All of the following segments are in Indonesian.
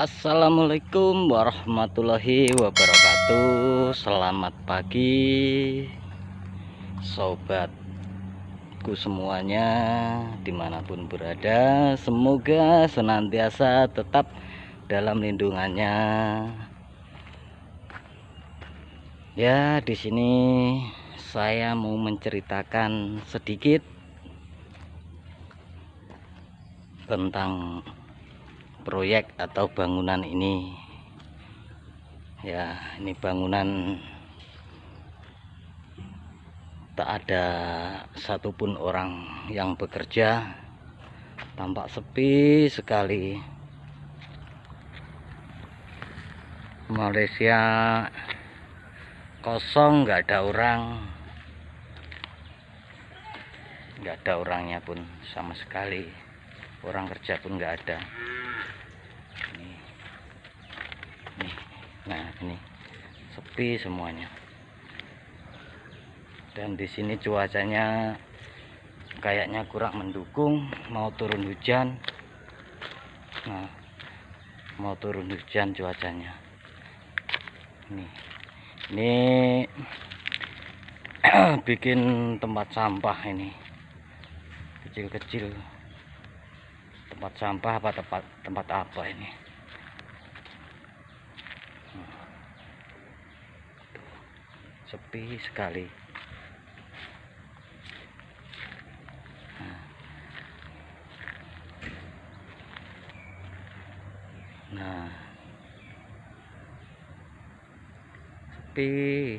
Assalamualaikum warahmatullahi wabarakatuh. Selamat pagi Sobatku semuanya Di mana pun berada. Semoga senantiasa tetap dalam lindungannya. Ya di sini saya mau menceritakan sedikit tentang proyek atau bangunan ini. Ya ini bangunan tak ada satupun orang yang bekerja. Tampak sepi sekali. Malaysia kosong nggak ada orang. Nggak ada orangnya pun sama sekali. Orang kerja pun nggak ada nah ini. Sepi semuanya. Dan di sini cuacanya kayaknya kurang mendukung. Mau turun hujan. Nah mau turun hujan cuacanya. Ini ini bikin tempat sampah ini. Kecil-kecil. Tempat sampah apa tempat tempat apa ini sepi sekali. Nah. Sepi.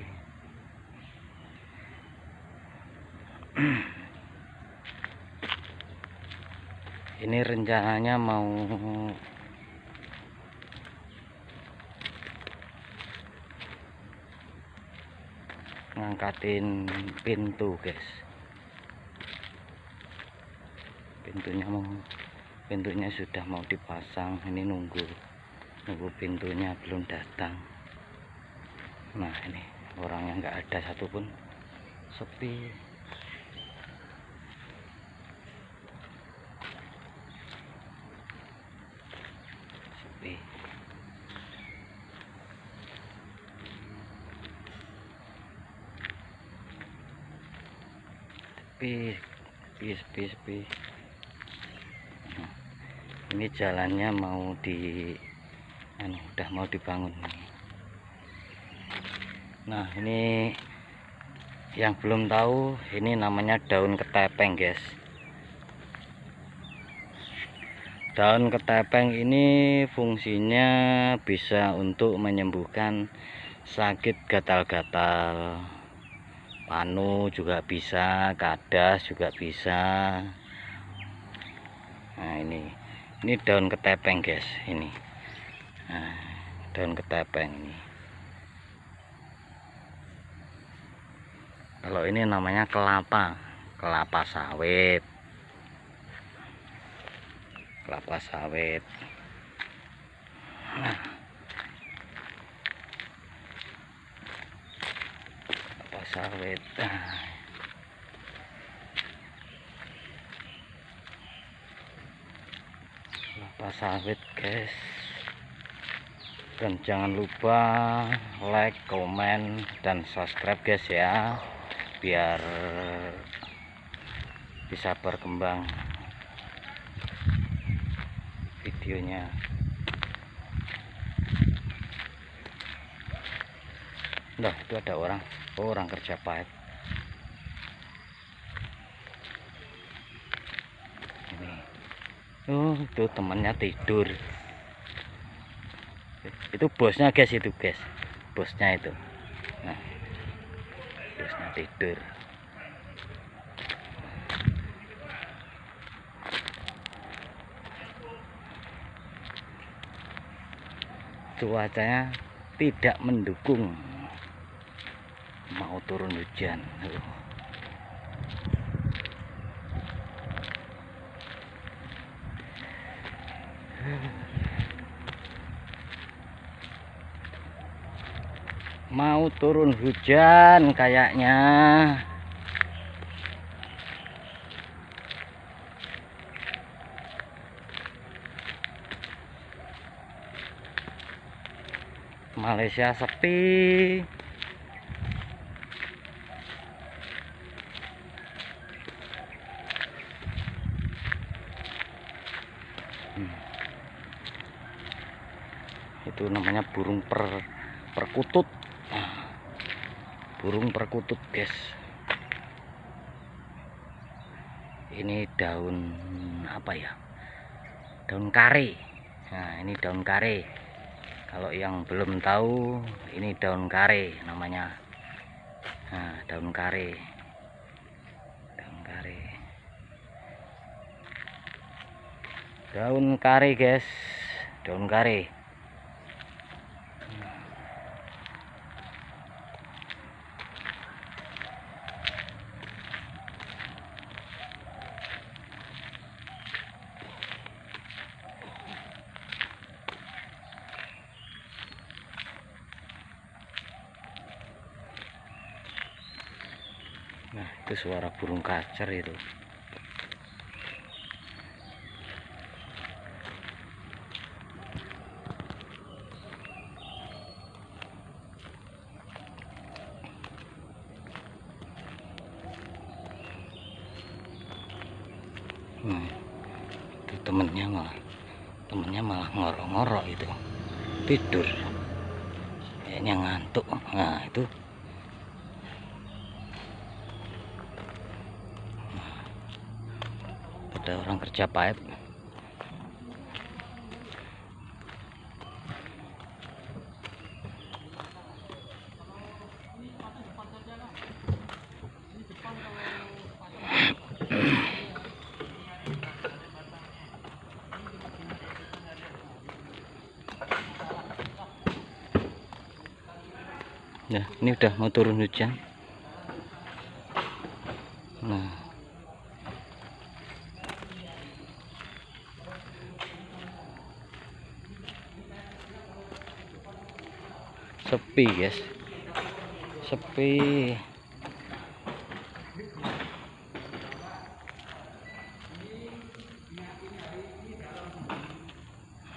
Ini rencananya mau ngangkatin pintu guys. Pintunya mau pintunya sudah mau dipasang. Ini nunggu nunggu pintunya belum datang. Nah ini orangnya nggak ada satupun. Sepi sepi sepi sepi sepi ini jalannya mau di anu, udah mau dibangun nah ini yang belum tahu ini namanya daun ketepeng guys. Daun ketepeng ini fungsinya bisa untuk menyembuhkan sakit gatal-gatal panu juga bisa kadas juga bisa. Nah ini. Ini daun ketepeng guys ini. Nah, daun ketepeng ini. Kalau ini namanya kelapa. Kelapa sawit. Kelapa sawit. Nah sawit. Kelapa sawit guys. Dan jangan lupa like comment dan subscribe guys ya. Biar bisa berkembang videonya nah itu ada orang. Orang kerja pipe ini. Oh itu temannya tidur. Itu bosnya guys itu guys. Bosnya itu. Nah. Bosnya tidur. Cuacanya tidak mendukung mau turun hujan. Mau turun hujan kayaknya. Malaysia sepi itu namanya burung per perkutut. Nah, burung perkutut guys. Ini daun apa ya? Daun kare. Nah ini daun kare. Kalau yang belum tahu ini daun kare namanya. Nah daun kare. Daun kare. Daun kare guys. Daun kare Nah, itu suara burung kacer itu. Nah, itu temennya malah temennya malah ngorok-ngorok itu. Tidur. Kayaknya ngantuk. Nah itu ada orang kerja pipe ya ini udah mau turun hujan. Nah sepi guys. Sepi.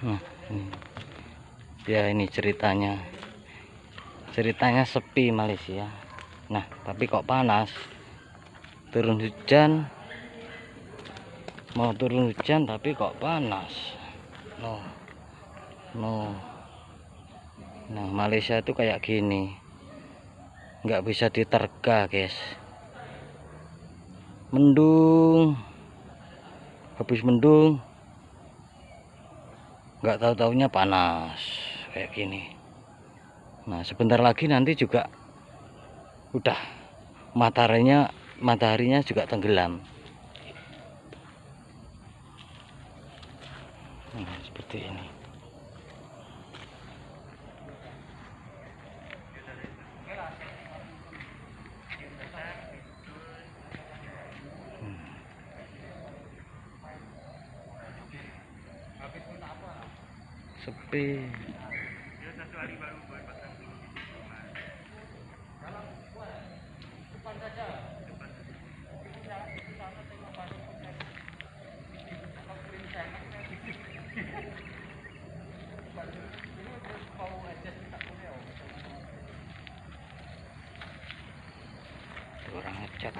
Nah ya ini ceritanya. Ceritanya sepi Malaysia. Nah tapi kok panas? Turun hujan. Mau turun hujan tapi kok panas? No. No nah Malaysia itu kayak gini. Nggak bisa diterga guys. Mendung. Habis mendung nggak tahu taunya panas kayak gini. Nah sebentar lagi nanti juga udah mataharinya mataharinya juga tenggelam. Nah, seperti ini sepi orang ngecat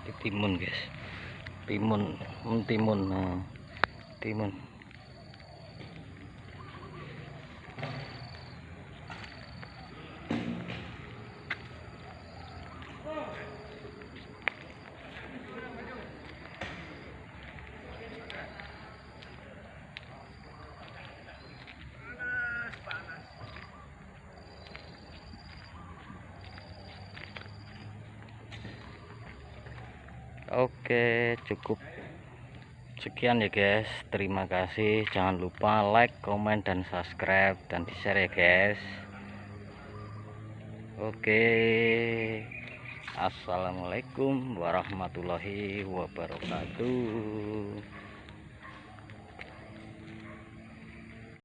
Ini timun guys. Timun hmm, timun nah, timun Oke cukup sekian ya guys. Terima kasih. Jangan lupa like comment dan subscribe dan di share ya guys. Oke. Assalamualaikum warahmatullahi wabarakatuh